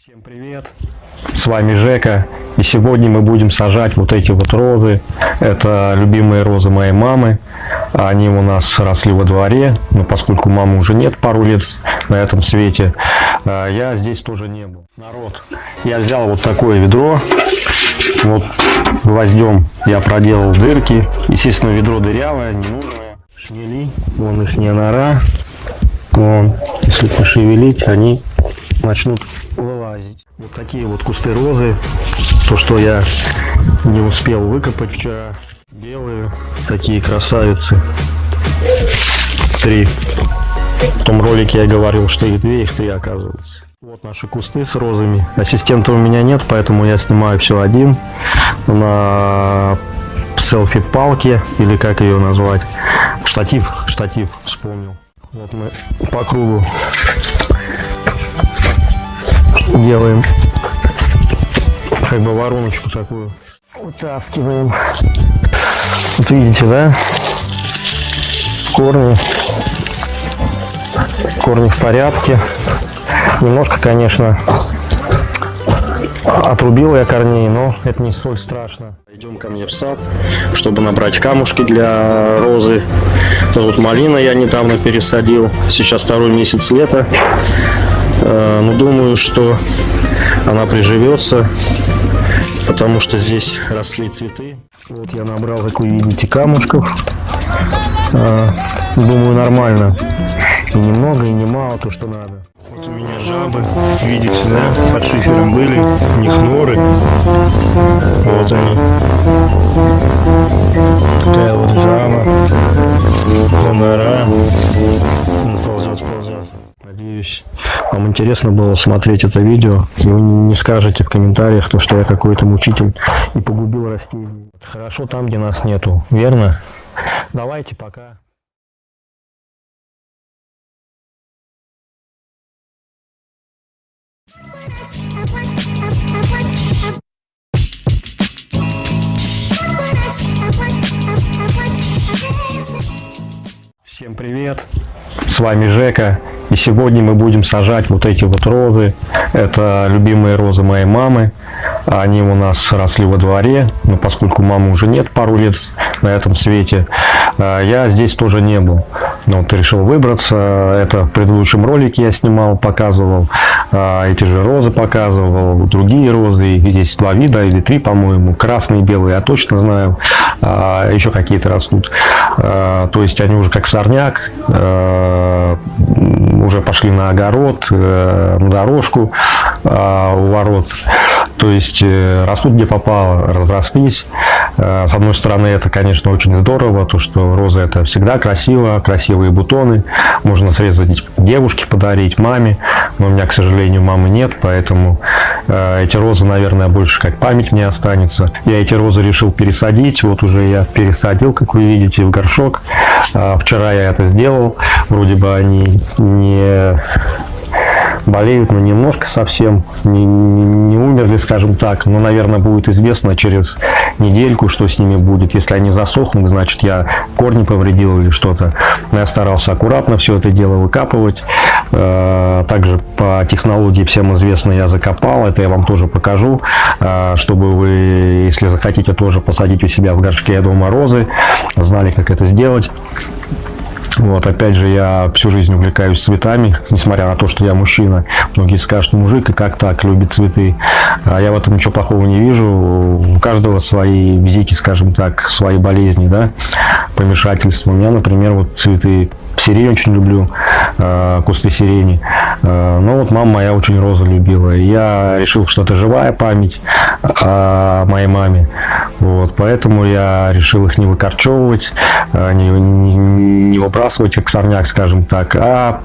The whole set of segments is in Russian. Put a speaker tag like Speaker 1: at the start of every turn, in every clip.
Speaker 1: Всем привет! С вами Жека. И сегодня мы будем сажать вот эти вот розы. Это любимые розы моей мамы. Они у нас росли во дворе. Но поскольку мамы уже нет пару лет на этом свете, а, я здесь тоже не был. Народ, я взял вот такое ведро. Вот гвоздем я проделал дырки. Естественно, ведро дырявое, ненужное. Шмели, вон их нора. Вон, если пошевелить, они начнут вылазить. Вот такие вот кусты розы. То, что я не успел выкопать вчера. Белые, такие красавицы. Три. В том ролике я говорил, что их две, их три оказывается. Вот наши кусты с розами. Ассистента у меня нет, поэтому я снимаю все один. На селфи-палке, или как ее назвать. Штатив, штатив, вспомнил. Вот мы по кругу делаем как бы вороночку такую. Вытаскиваем. Вот видите, да? Корни. Корни в порядке. Немножко, конечно, отрубил я корней, но это не столь страшно. Идем ко мне в сад, чтобы набрать камушки для розы. Это вот малина я недавно пересадил. Сейчас второй месяц лета. Э, но думаю, что она приживется, потому что здесь росли цветы. Вот я набрал, как вы видите, камушков. Э, думаю, нормально. И немного, и немало, то, что надо. Вот у меня жабы, видите, да, под шифером были, у них норы. Вот они. Такая вот жаба, нора. Надеюсь, вам интересно было смотреть это видео, и вы не скажете в комментариях, то, что я какой-то мучитель и погубил растения. Хорошо там, где нас нету, верно? Давайте, пока. Всем привет! С вами Жека. И сегодня мы будем сажать вот эти вот розы. Это любимые розы моей мамы. Они у нас росли во дворе. Но поскольку мамы уже нет пару лет на этом свете, а, я здесь тоже не был. Вот решил выбраться. Это в предыдущем ролике я снимал, показывал. А, эти же розы показывал. Другие розы. Здесь два вида или три, по-моему. Красные белые я точно знаю. А, еще какие-то растут. То есть они уже как сорняк уже пошли на огород, э, на дорожку а, у ворот. То есть э, растут где попало, разрослись. Э, с одной стороны, это, конечно, очень здорово, то, что розы это всегда красиво, красивые бутоны. Можно срезать девушке, подарить маме. Но у меня, к сожалению, мамы нет, поэтому эти розы, наверное, больше как память не останется. Я эти розы решил пересадить. Вот уже я пересадил, как вы видите, в горшок. А, вчера я это сделал. Вроде бы они не болеют, но немножко совсем, не, не умерли, скажем так, но, наверное, будет известно через недельку, что с ними будет. Если они засохнут, значит, я корни повредил или что-то. Я старался аккуратно все это дело выкапывать. Э, также по технологии всем известно, я закопал, это я вам тоже покажу, э, чтобы вы, если захотите, тоже посадить у себя в горшке дома розы, знали, как это сделать. Вот, опять же, я всю жизнь увлекаюсь цветами, несмотря на то, что я мужчина. Многие скажут, мужик, и как так, любит цветы. А я в этом ничего плохого не вижу. У каждого свои визики, скажем так, свои болезни, да, помешательства. У меня, например, вот цветы сирень очень люблю, э, кусты сирени. Э, но вот мама моя очень розы любила. Я решил, что это живая память о моей маме. Вот, поэтому я решил их не выкорчевывать, э, не, не, не выбрасывать как сорняк, скажем так, а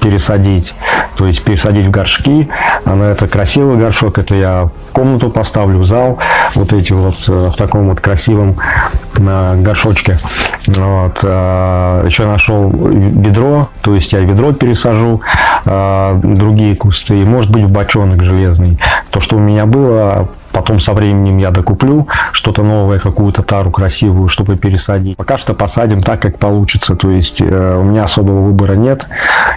Speaker 1: пересадить. То есть пересадить в горшки. Она это красивый горшок. Это я комнату поставлю, в зал. Вот эти вот э, в таком вот красивом на горшочке. Вот. А, Еще нашел ведро. То есть я ведро пересажу. Другие кусты. Может быть в бочонок железный. То, что у меня было Потом со временем я докуплю что-то новое, какую-то тару красивую, чтобы пересадить. Пока что посадим так, как получится. То есть э, у меня особого выбора нет.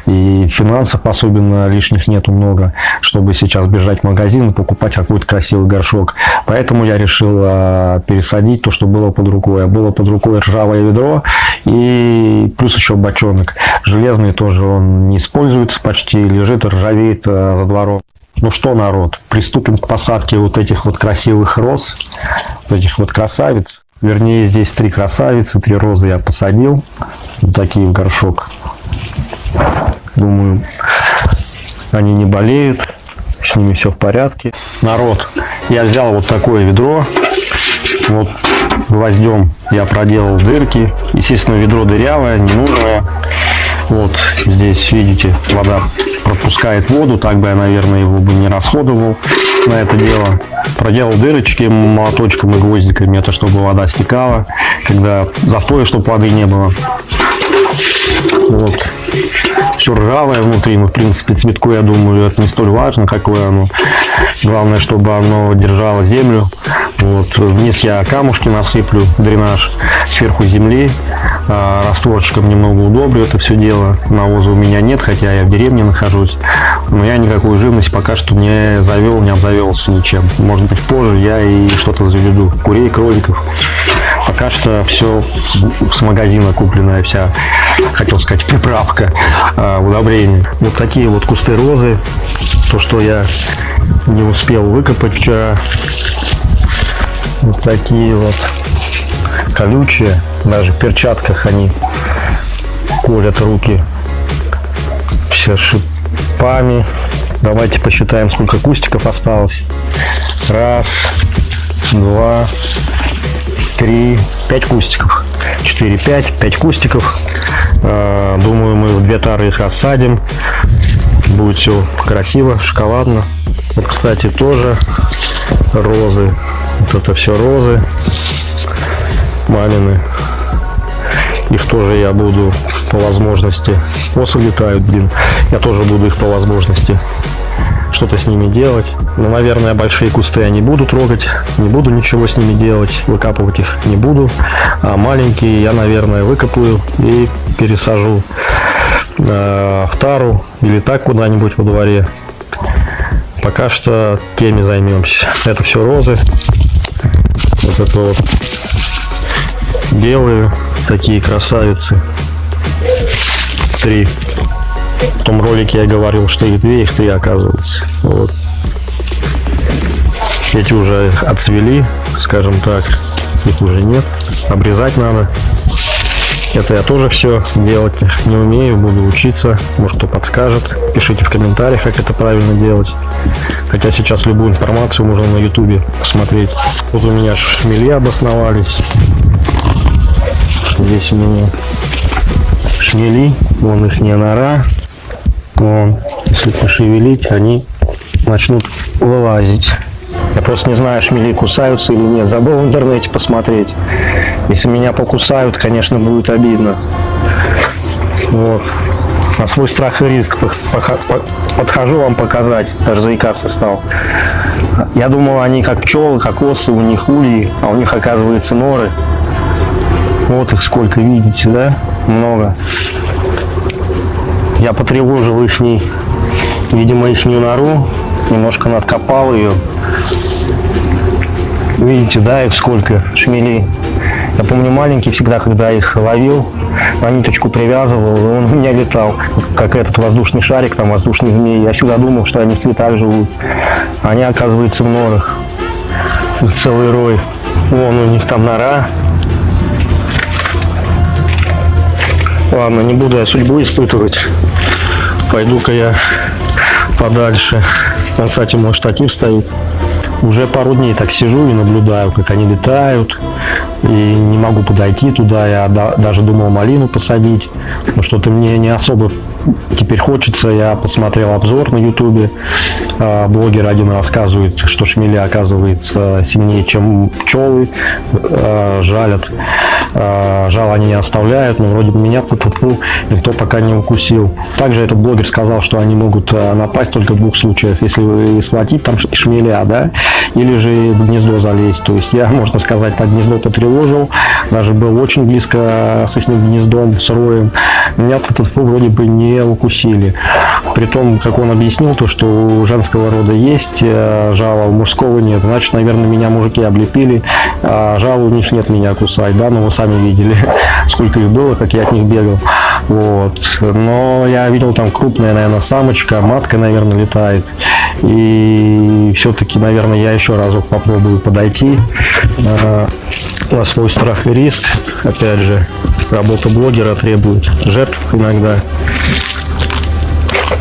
Speaker 1: И финансов особенно лишних нету много, чтобы сейчас бежать в магазин и покупать какой-то красивый горшок. Поэтому я решил э, пересадить то, что было под рукой. А было под рукой ржавое ведро и плюс еще бочонок. Железный тоже он не используется почти, лежит, ржавеет э, за двором. Ну что, народ, приступим к посадке вот этих вот красивых роз, вот этих вот красавиц. Вернее, здесь три красавицы, три розы я посадил. Вот такие в горшок. Думаю, они не болеют, с ними все в порядке. Народ, я взял вот такое ведро. Вот гвоздем я проделал дырки. Естественно, ведро дырявое, ненужное. Вот здесь, видите, вода пропускает воду, так бы я, наверное, его бы не расходовал на это дело. Проделал дырочки молоточком и гвоздиками, это чтобы вода стекала, когда застоя, чтобы воды не было. Вот. Все ржавое внутри, но, в принципе, цветку, я думаю, это не столь важно, какое оно. Главное, чтобы оно держало землю. Вот. Вниз я камушки насыплю, дренаж, сверху земли. А, растворчиком немного удобрю это все дело. Навоза у меня нет, хотя я в деревне нахожусь. Но я никакую живность пока что не завел, не обзавелся ничем. Может быть позже я и что-то заведу. Курей, кроликов. Пока что все с магазина купленная вся, хотел сказать, приправка, э, удобрения. Вот такие вот кусты розы. То, что я не успел выкопать вчера. Вот такие вот колючие. Даже в перчатках они колят руки. Все шипами. Давайте посчитаем, сколько кустиков осталось. Раз, два, три, пять кустиков. Четыре, пять, пять кустиков. А, думаю, мы в две тары их рассадим. Будет все красиво, шоколадно. Вот, кстати, тоже розы. Вот это все розы мамины. Их тоже я буду по возможности. Осы летают, блин. Я тоже буду их по возможности что-то с ними делать. Но, наверное, большие кусты я не буду трогать, не буду ничего с ними делать, выкапывать их не буду. А маленькие я, наверное, выкопаю и пересажу э, в тару или так куда-нибудь во дворе. Пока что теми займемся. Это все розы. Вот это вот белые такие красавицы. Три. В том ролике я говорил, что их две, их три оказывается. Вот. Эти уже отцвели, скажем так. Их уже нет. Обрезать надо. Это я тоже все делать не умею, буду учиться. Может, кто подскажет. Пишите в комментариях, как это правильно делать. Хотя сейчас любую информацию можно на ютубе посмотреть. Вот у меня шмели обосновались. Здесь у меня шмели. Вон их не нора. Вон, если пошевелить, они начнут вылазить. Я просто не знаю, шмели кусаются или нет. Забыл в интернете посмотреть. Если меня покусают, конечно, будет обидно. Вот. На свой страх и риск подхожу вам показать. Даже заикаться стал. Я думал, они как пчелы, как осы, у них ульи, а у них, оказывается, норы. Вот их сколько, видите, да? Много. Я потревожил их, видимо, их нору, немножко надкопал ее. Видите, да, их сколько, шмелей. Я помню, маленький всегда, когда их ловил, на ниточку привязывал, он у меня летал, как этот воздушный шарик, там воздушный змей. Я всегда думал, что они в цветах живут. Они, оказывается, в норах. целый рой. Вон у них там нора. Ладно, не буду я судьбу испытывать. Пойду-ка я подальше. Там, кстати, мой штатив стоит. Уже пару дней так сижу и наблюдаю, как они летают. И не могу подойти туда. Я даже думал малину посадить. Что-то мне не особо теперь хочется. Я посмотрел обзор на ютубе. А, блогер один рассказывает, что шмели, оказывается, сильнее, чем пчелы, а, жалят. А, жал они не оставляют, но вроде бы меня тут никто пока не укусил. Также этот блогер сказал, что они могут напасть только в двух случаях, если схватить там шмеля, да, или же в гнездо залезть. То есть я, можно сказать, так гнездо потревожил, даже был очень близко с их гнездом, с роем. Меня тут вроде бы не укусили. При том, как он объяснил, то, что у женского рода есть э, жало, у мужского нет. Значит, наверное, меня мужики облепили, а жало у них нет меня кусать, да, но вы сами видели, сколько их было, как я от них бегал. Вот. Но я видел там крупная, наверное, самочка, матка, наверное, летает. И все-таки, наверное, я еще разок попробую подойти э, на свой страх и риск. Опять же, работа блогера требует жертв иногда.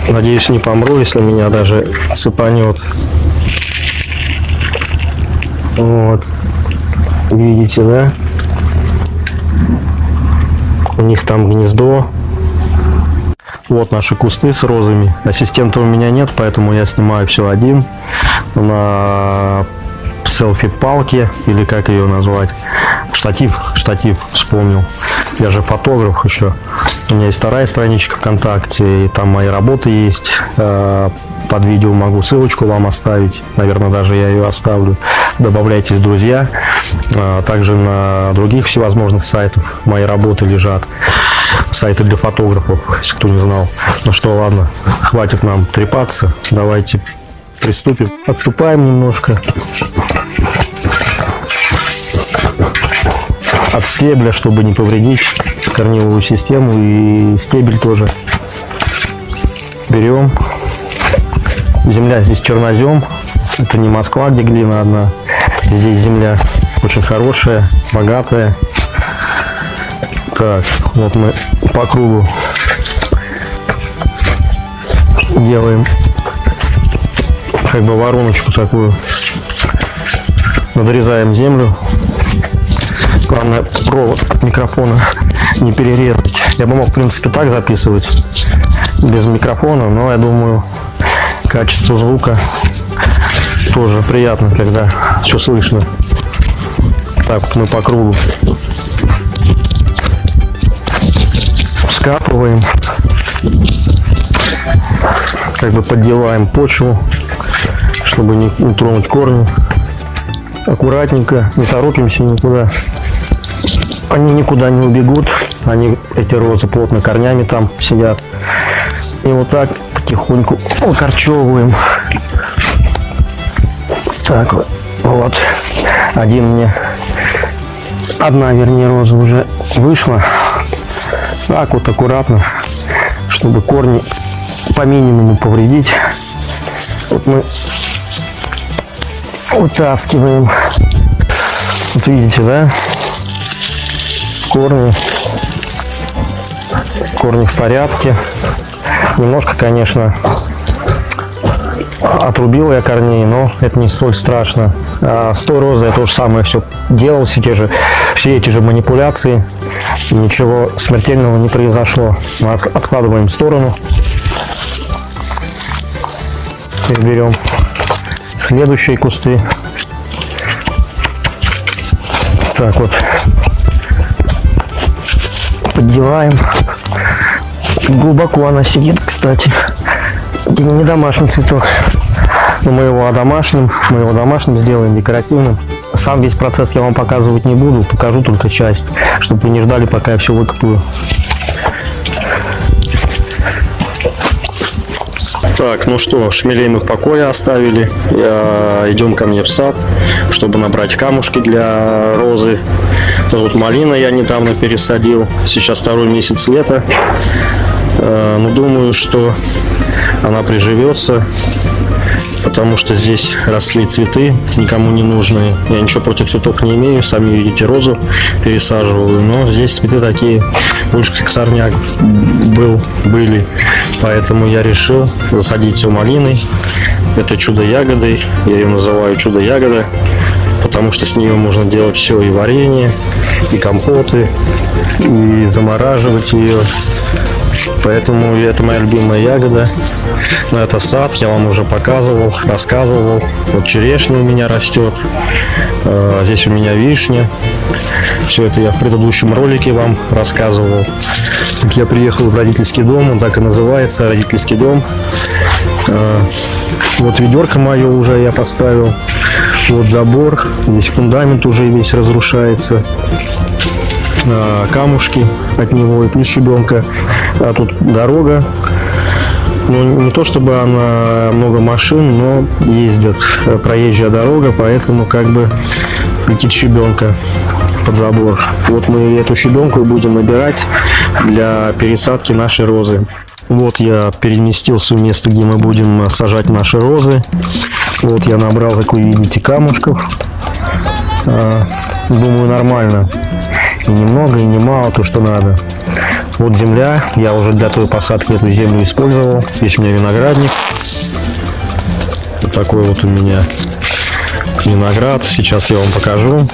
Speaker 1: Надеюсь, не помру, если меня даже цепанет. Вот. Видите, да? У них там гнездо. Вот наши кусты с розами. Ассистента у меня нет, поэтому я снимаю все один. На селфи-палке, или как ее назвать. Штатив, штатив, вспомнил. Я же фотограф еще. У меня есть вторая страничка ВКонтакте, и там мои работы есть. Э, под видео могу ссылочку вам оставить. Наверное, даже я ее оставлю. Добавляйтесь, друзья. Э, также на других всевозможных сайтах мои работы лежат. Сайты для фотографов, если кто не знал. Ну что, ладно, хватит нам трепаться. Давайте приступим. Отступаем немножко. От стебля, чтобы не повредить корневую систему и стебель тоже. Берем. Земля здесь чернозем. Это не Москва, где глина одна. Здесь земля очень хорошая, богатая. Так, вот мы по кругу делаем как бы вороночку такую. Надрезаем землю. Главное провод от микрофона не перерезать. Я бы мог, в принципе, так записывать без микрофона, но я думаю, качество звука тоже приятно, когда все слышно. Так вот мы по кругу скапываем, как бы поддеваем почву, чтобы не, не тронуть корни. Аккуратненько, не торопимся никуда. Они никуда не убегут. Они, эти розы, плотно корнями там сидят. И вот так потихоньку окорчевываем. Так вот. Один мне, одна, вернее, роза уже вышла. Так вот аккуратно, чтобы корни по минимуму повредить. Вот мы утаскиваем. Вот видите, да? Корни. Корни в порядке. Немножко, конечно, отрубил я корней, но это не столь страшно. А с той розой я то же самое все делал, все, те же, все эти же манипуляции. Ничего смертельного не произошло. Мы откладываем в сторону. Теперь берем следующие кусты. Так вот, поддеваем. Глубоко она сидит, кстати. Это не домашний цветок. Но мы его домашним, мы его домашним сделаем, декоративным. Сам весь процесс я вам показывать не буду, покажу только часть, чтобы вы не ждали, пока я все выкопаю. Так, ну что, шмелей мы в покое оставили. Идем ко мне в сад, чтобы набрать камушки для розы. Это вот малина я недавно пересадил. Сейчас второй месяц лета. Э, ну, думаю, что она приживется потому что здесь росли цветы, никому не нужные. Я ничего против цветов не имею, сами видите, розу пересаживаю, но здесь цветы такие, больше как сорняк был, были. Поэтому я решил засадить все малиной. Это чудо-ягодой, я ее называю чудо-ягода. Потому что с нее можно делать все, и варенье, и компоты, и замораживать ее. Поэтому это моя любимая ягода. Но это сад, я вам уже показывал, рассказывал. Вот черешня у меня растет. Э, Здесь у меня вишня. Все это я в предыдущем ролике вам рассказывал. Как я приехал в родительский дом, он так и называется, родительский дом. Э, Вот ведерко мое уже я поставил. Вот забор. Здесь фундамент уже весь разрушается. Э, Камушки от него и плюс щебенка. А тут дорога. Ну, не то чтобы она много машин, но ездят. Э, Проезжая дорога, поэтому как бы летит щебенка под забор. Вот мы эту щебенку будем набирать для пересадки нашей розы. Вот я переместился в место, где мы будем сажать наши розы. Вот я набрал, как вы видите, камушков. А, Думаю, нормально. И немного, и немало, то, что надо. Вот земля. Я уже для той посадки эту землю использовал. Здесь у меня виноградник. Вот такой вот у меня виноград. Сейчас я вам покажу.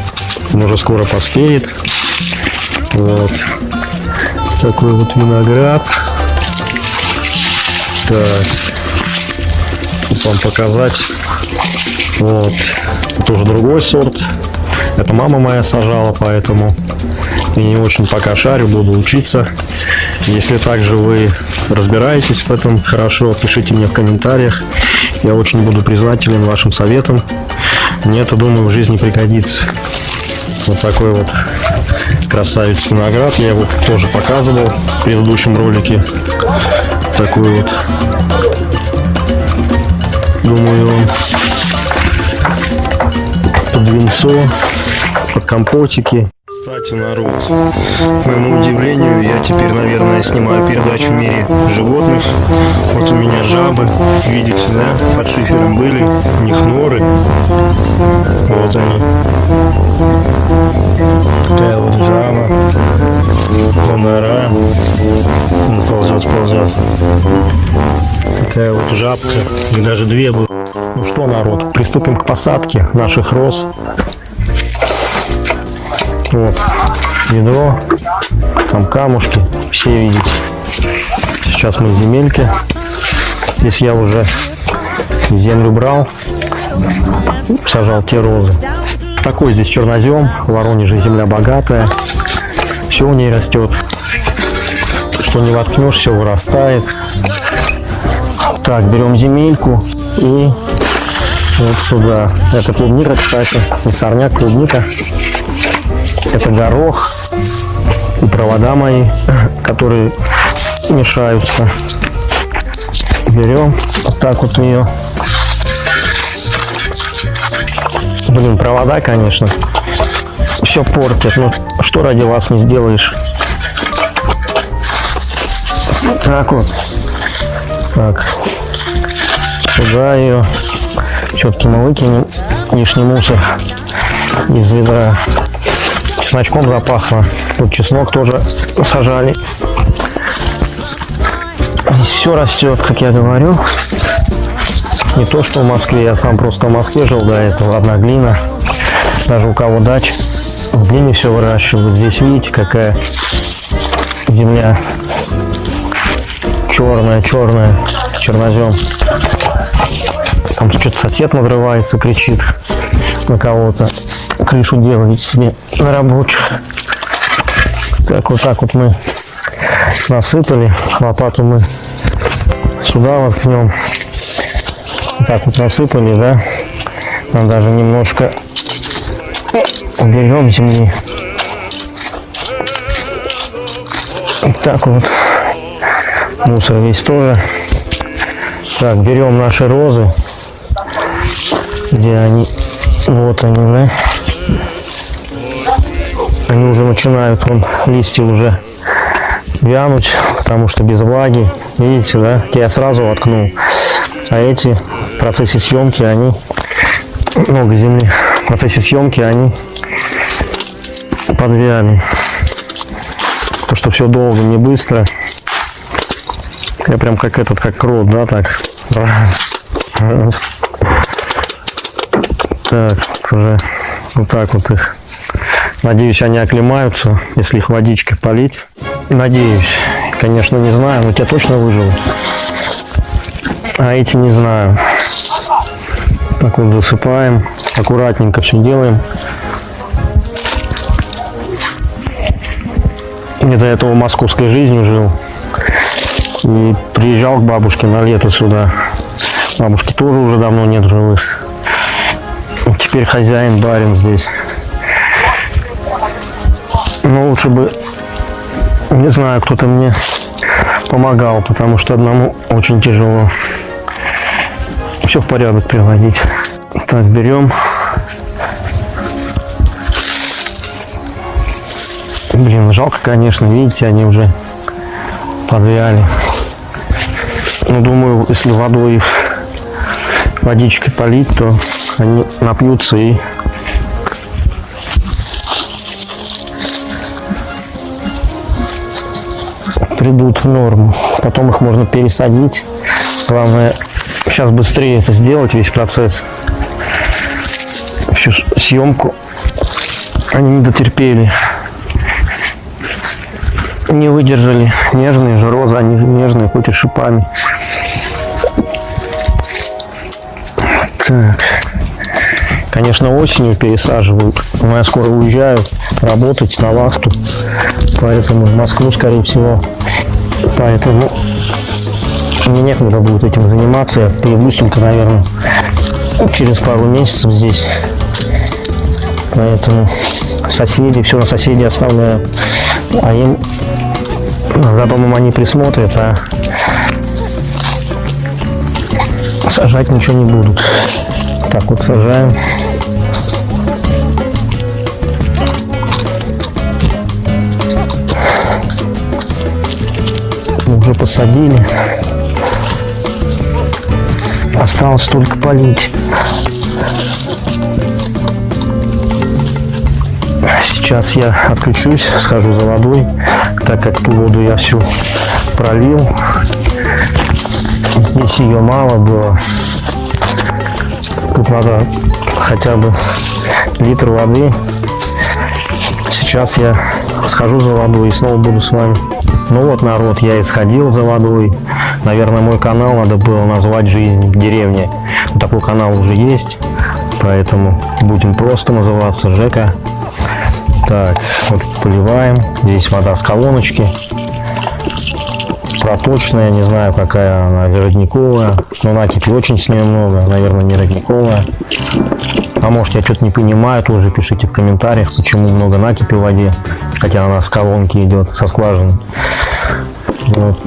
Speaker 1: Он уже скоро поспеет. Вот. Такой вот виноград. Так. Вам показать. Вот. Это уже другой сорт. Это мама моя сажала, поэтому я не очень пока шарю, буду учиться. Если также вы разбираетесь в этом хорошо, пишите мне в комментариях. Я очень буду признателен вашим советам. Мне это, думаю, в жизни пригодится. Вот такой вот красавец виноград. Я его тоже показывал в предыдущем ролике. Такой вот. Думаю, под винцо, под компотики. Кстати, народ, к моему удивлению, я теперь, наверное, снимаю передачу в мире животных. Вот у меня жабы, видите, да, под шифером были, у них норы. Вот они. Такая вот жаба, нора, Он ползет, ползет. Такая вот жабка, их даже две было. Ну что, народ, приступим к посадке наших роз. Вот, ведро, там камушки, все видите. Сейчас мы в земельке. Здесь я уже землю брал, сажал те розы. Такой здесь чернозем, в Воронеже земля богатая, все у ней растет. Что не воткнешь, все вырастает. Так, берем земельку и вот сюда. Это клубника, кстати, не сорняк, клубника. Это горох и провода мои, которые мешаются. Берем вот так вот ее. Блин, провода, конечно, все портят. Ну, что ради вас не сделаешь? Так вот. Так. Сюда ее. Все-таки мы выкинем лишний мусор из ведра. Чесночком запахло. Тут чеснок тоже сажали. Здесь все растет, как я говорю. Не то, что в Москве. Я сам просто в Москве жил до этого. Одна глина. Даже у кого дач. В глине все выращивают. Здесь видите, какая земля черная, черная, чернозем. Там что-то сосед надрывается, кричит на кого-то. Крышу делает себе на рабочих. Так вот так вот мы насыпали. Лопату мы сюда воткнем. Так вот насыпали, да. Нам даже немножко уберем земли. Так вот. Мусор весь тоже. Так, берем наши розы. Где они? Вот они, да? Они уже начинают, вон, листья уже вянуть, потому что без влаги. Видите, да? Я сразу воткнул. А эти в процессе съемки, они много земли. В процессе съемки они подвяли. То, что все долго, не быстро. Я прям как этот, как крот, да, так. Так, уже Вот так вот их. Надеюсь, они оклемаются, если их водичкой полить. Надеюсь. Конечно, не знаю, но те точно выжил. А эти не знаю. Так вот засыпаем. Аккуратненько все делаем. Я до этого московской жизнью жил. И приезжал к бабушке на лето сюда. Бабушки тоже уже давно нет живых. Теперь хозяин, барин здесь. Но лучше бы, не знаю, кто-то мне помогал, потому что одному очень тяжело все в порядок приводить. Так, берем. Блин, жалко, конечно, видите, они уже подвяли. Ну, думаю, если водой водичкой полить, то они напьются и придут в норму. Потом их можно пересадить. Главное, сейчас быстрее это сделать, весь процесс. Всю съемку они не дотерпели. Не выдержали. Нежные же розы, они нежные, хоть и шипами. Так. Конечно, осенью пересаживают, но я скоро уезжаю работать на вахту, поэтому в Москву, скорее всего. Поэтому мне некогда будет этим заниматься. Я только, наверное, через пару месяцев здесь. Поэтому соседи, все на соседей оставляю. А им за домом они присмотрят, а сажать ничего не будут. Так вот сажаем. Уже посадили. Осталось только полить. Сейчас я отключусь, схожу за водой, так как ту воду я всю пролил. Здесь ее мало было. Тут надо хотя бы литр воды. Сейчас я схожу за водой и снова буду с вами. Ну вот, народ, я исходил за водой. Наверное, мой канал надо было назвать «Жизнь в деревне». Такой канал уже есть, поэтому будем просто называться Жека. Так, вот поливаем. Здесь вода с колоночки проточная, не знаю, какая она, родниковая. Но накипи очень с нее много, наверное, не родниковая. А может, я что-то не понимаю, тоже пишите в комментариях, почему много накипи в воде, хотя она с колонки идет, со скважины. Вот.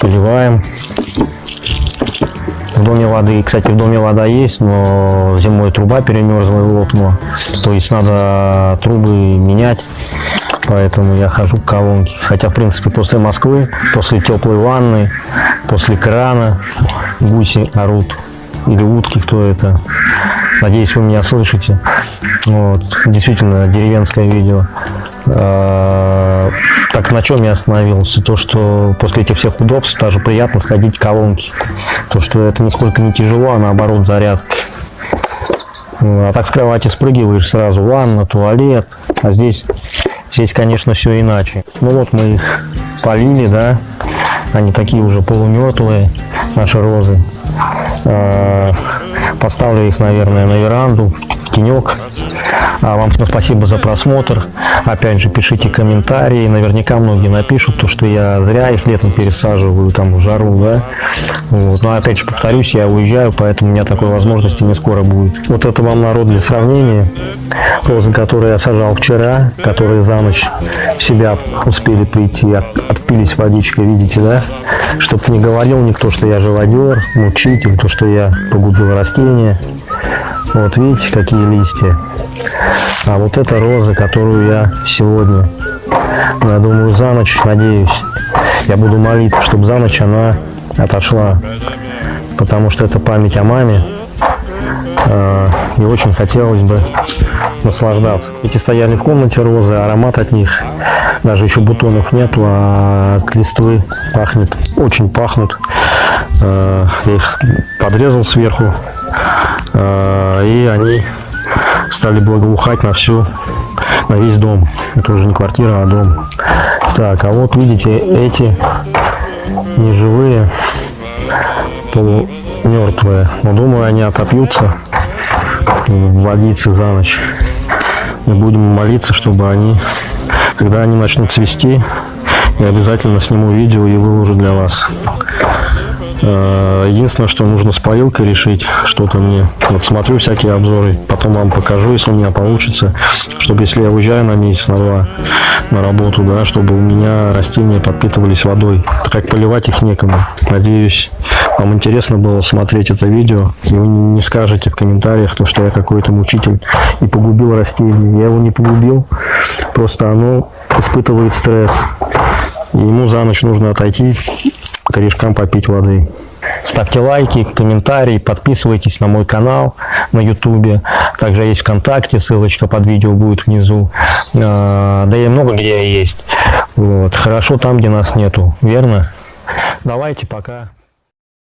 Speaker 1: Поливаем. В доме воды, кстати, в доме вода есть, но зимой труба перемерзла и лопнула. То есть надо трубы менять поэтому я хожу к колонке. Хотя, в принципе, после Москвы, после теплой ванны, после крана гуси орут. Или утки, кто это. Надеюсь, вы меня слышите. Вот. Действительно, деревенское видео. А, так на чем я остановился? То, что после этих всех удобств даже приятно сходить к колонке. То, что это нисколько не тяжело, а наоборот зарядка. А так с кровати спрыгиваешь сразу, ванна, туалет. А здесь Здесь, конечно, все иначе. Ну вот мы их полили, да. Они такие уже полумертвые, наши розы. А, поставлю их, наверное, на веранду, тенек. А вам спасибо за просмотр. Опять же, пишите комментарии. Наверняка многие напишут, то, что я зря их летом пересаживаю там в жару, да. Вот. Но опять же, повторюсь, я уезжаю, поэтому у меня такой возможности не скоро будет. Вот это вам народ для сравнения. Розы, которые я сажал вчера, которые за ночь в себя успели прийти, отпились водичкой, видите, да? Чтобы не говорил никто, что я живодер, мучитель, то, что я погубил растения. Вот видите, какие листья. А вот это роза, которую я сегодня, я думаю, за ночь, надеюсь, я буду молиться, чтобы за ночь она отошла. Потому что это память о маме. А, и очень хотелось бы наслаждаться. Эти стояли в комнате розы, аромат от них, даже еще бутонов нету, а от листвы пахнет, очень пахнут. Я их подрезал сверху, а, и они стали благоухать на всю, на весь дом. Это уже не квартира, а дом. Так, а вот видите, эти неживые, полумертвые. Но думаю, они отопьются в водице за ночь. И будем молиться, чтобы они, когда они начнут цвести, я обязательно сниму видео и выложу для вас. Э, единственное, что нужно с парилкой решить что-то мне. Вот смотрю всякие обзоры, потом вам покажу, если у меня получится, чтобы если я уезжаю на месяц, на два на работу, да, чтобы у меня растения подпитывались водой. Как поливать их некому. Надеюсь, вам интересно было смотреть это видео, и вы не скажете в комментариях, то, что я какой-то мучитель и погубил растение. Я его не погубил, просто оно испытывает стресс. Ему за ночь нужно отойти корешкам попить воды. Ставьте лайки, комментарии, подписывайтесь на мой канал на ютубе. Также есть ВКонтакте, ссылочка под видео будет внизу. А, да и много где есть. Вот. Хорошо там, где нас нету, верно? Давайте, пока.